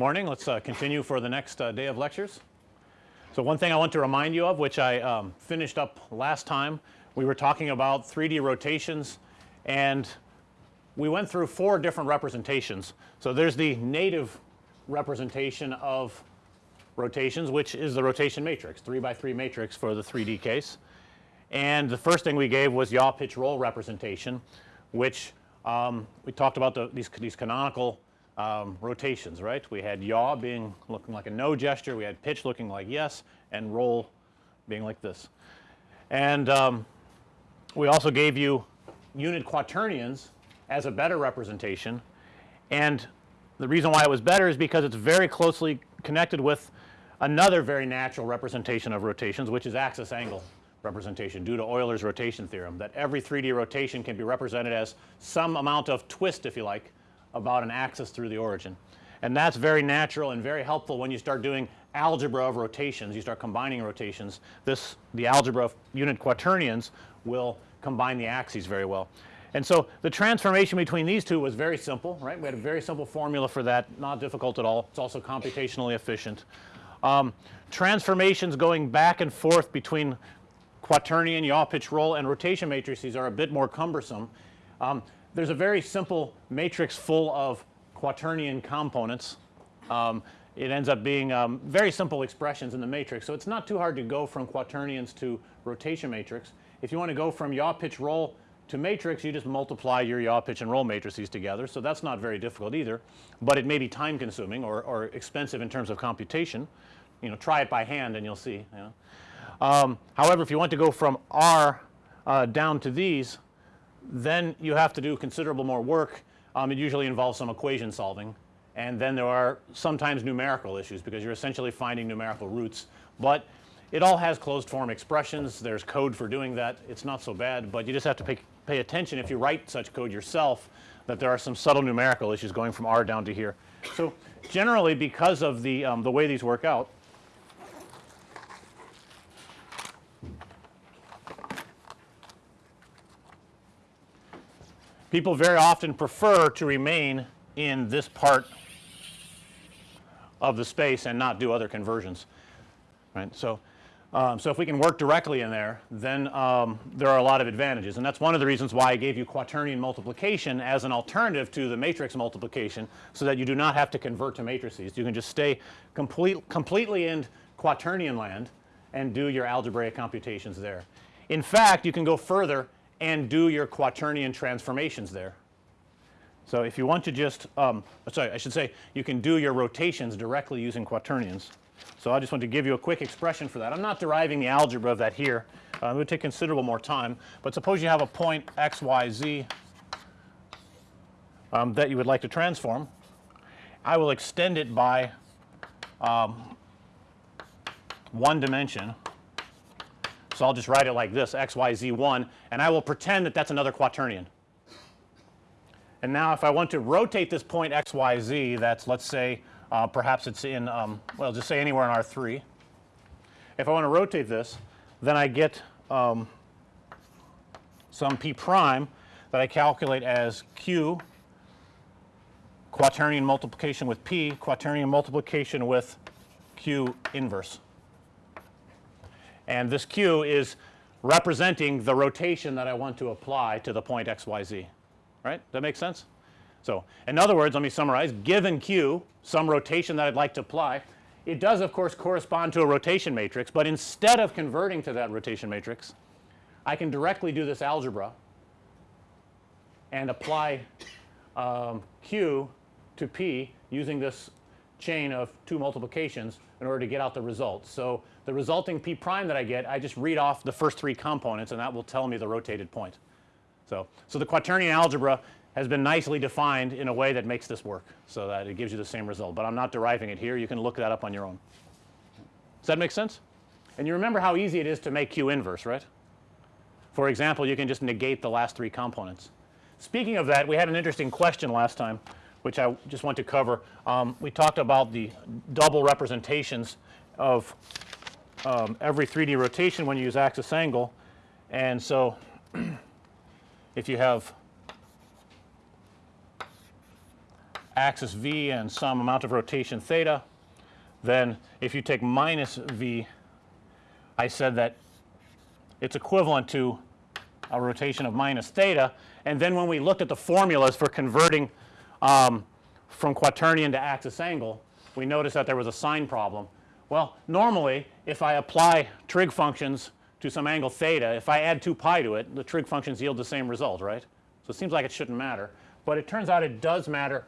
Morning. Let's uh, continue for the next uh, day of lectures. So, one thing I want to remind you of which I um, finished up last time, we were talking about 3D rotations and we went through four different representations. So, there's the native representation of rotations which is the rotation matrix 3 by 3 matrix for the 3D case. And the first thing we gave was yaw pitch roll representation which um, we talked about the, these, these canonical um, rotations right. We had yaw being looking like a no gesture, we had pitch looking like yes and roll being like this. And um, we also gave you unit quaternions as a better representation and the reason why it was better is because it's very closely connected with another very natural representation of rotations which is axis angle representation due to Euler's rotation theorem that every 3D rotation can be represented as some amount of twist if you like about an axis through the origin. And that's very natural and very helpful when you start doing algebra of rotations, you start combining rotations. This the algebra of unit quaternions will combine the axes very well. And so, the transformation between these two was very simple right. We had a very simple formula for that not difficult at all. It's also computationally efficient. Um, transformations going back and forth between quaternion, yaw pitch roll and rotation matrices are a bit more cumbersome. Um, there's a very simple matrix full of quaternion components. Um, it ends up being um, very simple expressions in the matrix. So, it's not too hard to go from quaternions to rotation matrix. If you want to go from yaw pitch roll to matrix you just multiply your yaw pitch and roll matrices together. So, that's not very difficult either, but it may be time consuming or, or expensive in terms of computation. You know try it by hand and you'll see you know. Um, however, if you want to go from R uh, down to these then you have to do considerable more work. Um, it usually involves some equation solving and then there are sometimes numerical issues because you're essentially finding numerical roots, but it all has closed form expressions. There's code for doing that. It's not so bad, but you just have to pay, pay attention if you write such code yourself that there are some subtle numerical issues going from R down to here. So, generally because of the, um, the way these work out people very often prefer to remain in this part of the space and not do other conversions right. So, um, so if we can work directly in there then um, there are a lot of advantages and that's one of the reasons why I gave you quaternion multiplication as an alternative to the matrix multiplication so that you do not have to convert to matrices. You can just stay complete completely in quaternion land and do your algebraic computations there. In fact, you can go further and do your quaternion transformations there. So, if you want to just um, sorry I should say you can do your rotations directly using quaternions. So, I just want to give you a quick expression for that. I'm not deriving the algebra of that here. Uh, it would take considerable more time, but suppose you have a point x, y, z um, that you would like to transform. I will extend it by um, one dimension so, I'll just write it like this x y z 1 and I will pretend that that's another quaternion. And now if I want to rotate this point x y z that's let's say uh, perhaps it's in um, well just say anywhere in R 3. If I want to rotate this then I get um, some p prime that I calculate as q quaternion multiplication with p quaternion multiplication with q inverse and this q is representing the rotation that I want to apply to the point x y z right. That makes sense. So, in other words let me summarize given q some rotation that I'd like to apply it does of course correspond to a rotation matrix, but instead of converting to that rotation matrix I can directly do this algebra and apply um, q to p using this chain of two multiplications in order to get out the result. So, the resulting p prime that I get I just read off the first three components and that will tell me the rotated point. So, so the quaternion algebra has been nicely defined in a way that makes this work. So, that it gives you the same result, but I'm not deriving it here you can look that up on your own. Does that make sense? And you remember how easy it is to make q inverse right. For example, you can just negate the last three components. Speaking of that we had an interesting question last time which I just want to cover. Um, we talked about the double representations of um, every 3D rotation when you use axis angle and so if you have axis v and some amount of rotation theta, then if you take minus v, I said that it's equivalent to a rotation of minus theta and then when we looked at the formulas for converting um, from quaternion to axis angle we noticed that there was a sign problem. Well normally if I apply trig functions to some angle theta if I add 2 pi to it the trig functions yield the same result right. So, it seems like it shouldn't matter, but it turns out it does matter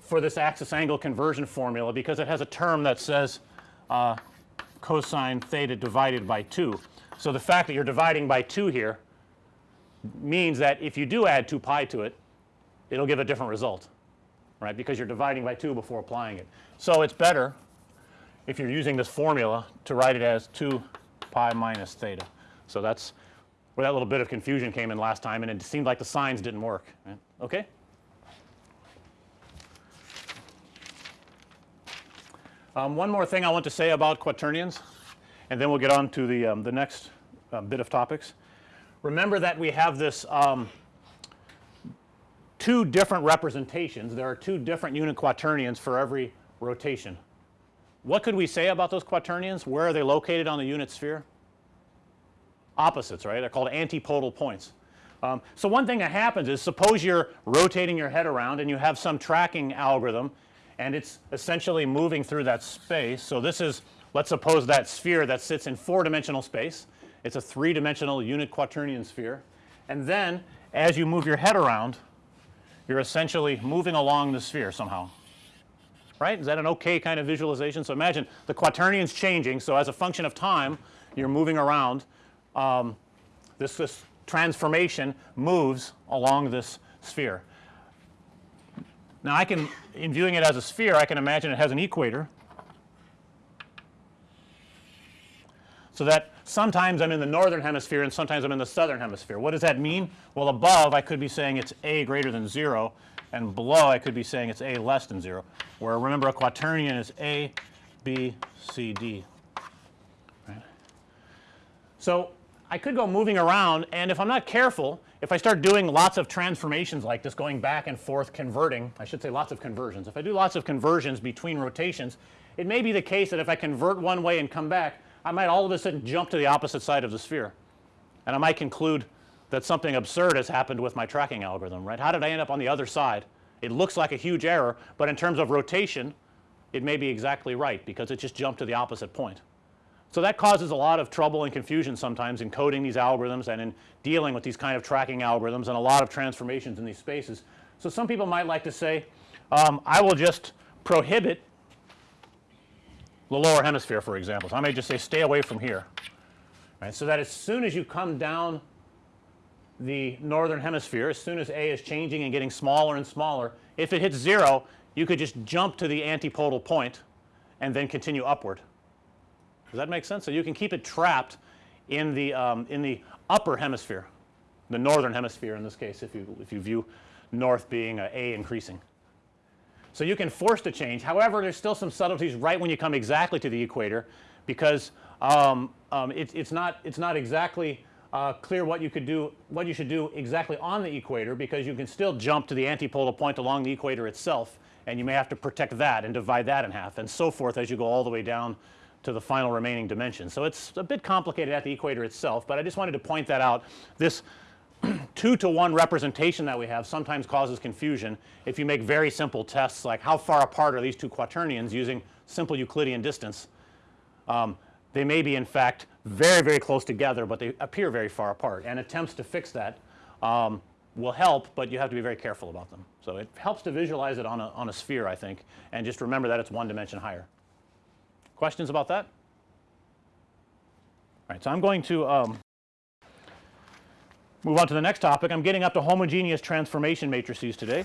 for this axis angle conversion formula because it has a term that says uh, cosine theta divided by 2. So, the fact that you're dividing by 2 here means that if you do add 2 pi to it, it will give a different result right because you're dividing by 2 before applying it. So, it's better if you're using this formula to write it as 2 pi minus theta. So, that's where that little bit of confusion came in last time and it seemed like the signs didn't work right? okay. Um, one more thing I want to say about quaternions and then we'll get on to the, um, the next uh, bit of topics. Remember that we have this um, two different representations. There are two different unit quaternions for every rotation. What could we say about those quaternions? Where are they located on the unit sphere? Opposites, right? They're called antipodal points. Um, so, one thing that happens is suppose you're rotating your head around and you have some tracking algorithm and it's essentially moving through that space. So, this is let's suppose that sphere that sits in 4 dimensional space. It's a 3 dimensional unit quaternion sphere and then as you move your head around you're essentially moving along the sphere somehow right. Is that an okay kind of visualization? So, imagine the quaternions changing. So, as a function of time you're moving around um, this, this transformation moves along this sphere. Now, I can in viewing it as a sphere I can imagine it has an equator. So, that sometimes I'm in the northern hemisphere and sometimes I'm in the southern hemisphere. What does that mean? Well, above I could be saying it's a greater than 0 and below I could be saying it's a less than 0 where remember a quaternion is a, b, c, d. Right. So, I could go moving around and if I'm not careful if I start doing lots of transformations like this going back and forth converting I should say lots of conversions. If I do lots of conversions between rotations it may be the case that if I convert one way and come back I might all of a sudden jump to the opposite side of the sphere and I might conclude that something absurd has happened with my tracking algorithm right. How did I end up on the other side? It looks like a huge error, but in terms of rotation it may be exactly right because it just jumped to the opposite point. So, that causes a lot of trouble and confusion sometimes in coding these algorithms and in dealing with these kind of tracking algorithms and a lot of transformations in these spaces. So, some people might like to say um, I will just prohibit the lower hemisphere for example. So, I may just say stay away from here right. So, that as soon as you come down the northern hemisphere as soon as A is changing and getting smaller and smaller if it hits 0 you could just jump to the antipodal point and then continue upward. Does that make sense? So, you can keep it trapped in the um, in the upper hemisphere the northern hemisphere in this case if you if you view north being a, a increasing. So, you can force the change however there's still some subtleties right when you come exactly to the equator because um, um, it, it's not it's not exactly uh, clear what you could do what you should do exactly on the equator because you can still jump to the antipodal point along the equator itself and you may have to protect that and divide that in half and so forth as you go all the way down to the final remaining dimension. So, it's a bit complicated at the equator itself, but I just wanted to point that out. This 2 to 1 representation that we have sometimes causes confusion if you make very simple tests like how far apart are these two quaternions using simple Euclidean distance. Um, they may be in fact very very close together, but they appear very far apart and attempts to fix that um, will help, but you have to be very careful about them. So, it helps to visualize it on a, on a sphere I think and just remember that it's one dimension higher. Questions about that? All right. So, I'm going to um, move on to the next topic. I'm getting up to homogeneous transformation matrices today.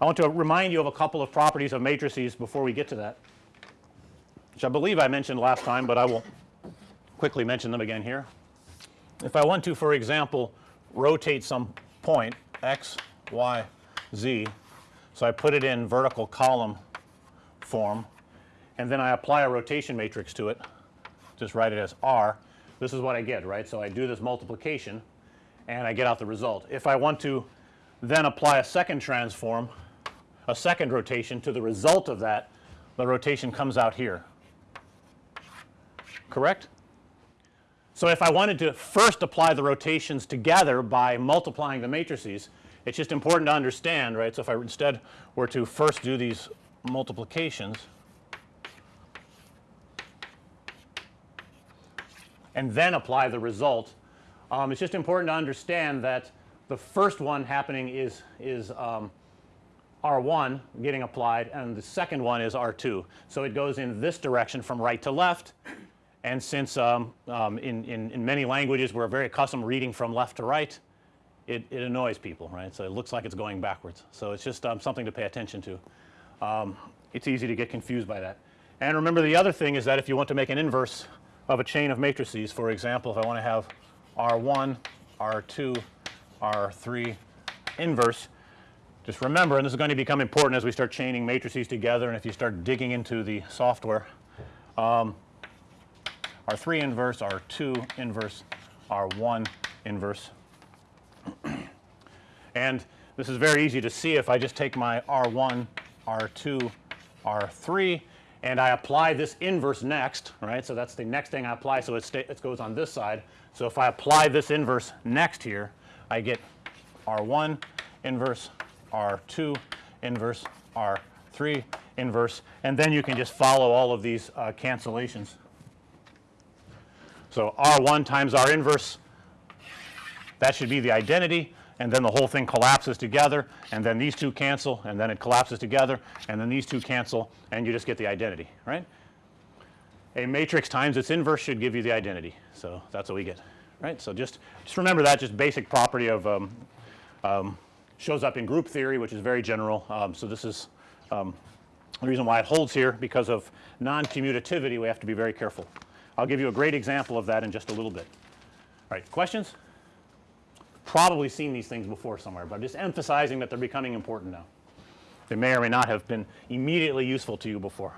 I want to remind you of a couple of properties of matrices before we get to that, which I believe I mentioned last time, but I will quickly mention them again here. If I want to for example rotate some point x, y, z, so I put it in vertical column form and then I apply a rotation matrix to it just write it as R this is what I get right. So, I do this multiplication and I get out the result. If I want to then apply a second transform a second rotation to the result of that the rotation comes out here correct. So, if I wanted to first apply the rotations together by multiplying the matrices it's just important to understand right. So, if I instead were to first do these multiplications and then apply the result um, it's just important to understand that the first one happening is is um, R1 getting applied and the second one is R2. So, it goes in this direction from right to left and since um, um, in, in, in many languages we're very accustomed reading from left to right it, it annoys people right. So, it looks like it's going backwards. So, it's just um, something to pay attention to. Um, it's easy to get confused by that. And remember the other thing is that if you want to make an inverse of a chain of matrices for example, if I want to have R1, R2, R3 inverse just remember and this is going to become important as we start chaining matrices together and if you start digging into the software um, R3 inverse, R2 inverse, R1 inverse. and this is very easy to see if I just take my R1, R2, R3 and I apply this inverse next right. So, that's the next thing I apply. So, it, it goes on this side. So, if I apply this inverse next here I get R1 inverse, R2 inverse, R3 inverse and then you can just follow all of these uh, cancellations. So, R1 times R inverse that should be the identity and then the whole thing collapses together and then these two cancel and then it collapses together and then these two cancel and you just get the identity right. A matrix times its inverse should give you the identity. So, that's what we get right. So, just just remember that just basic property of um, um, shows up in group theory which is very general. Um, so, this is um, the reason why it holds here because of non-commutativity we have to be very careful. I'll give you a great example of that in just a little bit. All right, questions? Probably seen these things before somewhere, but I'm just emphasizing that they're becoming important now. They may or may not have been immediately useful to you before.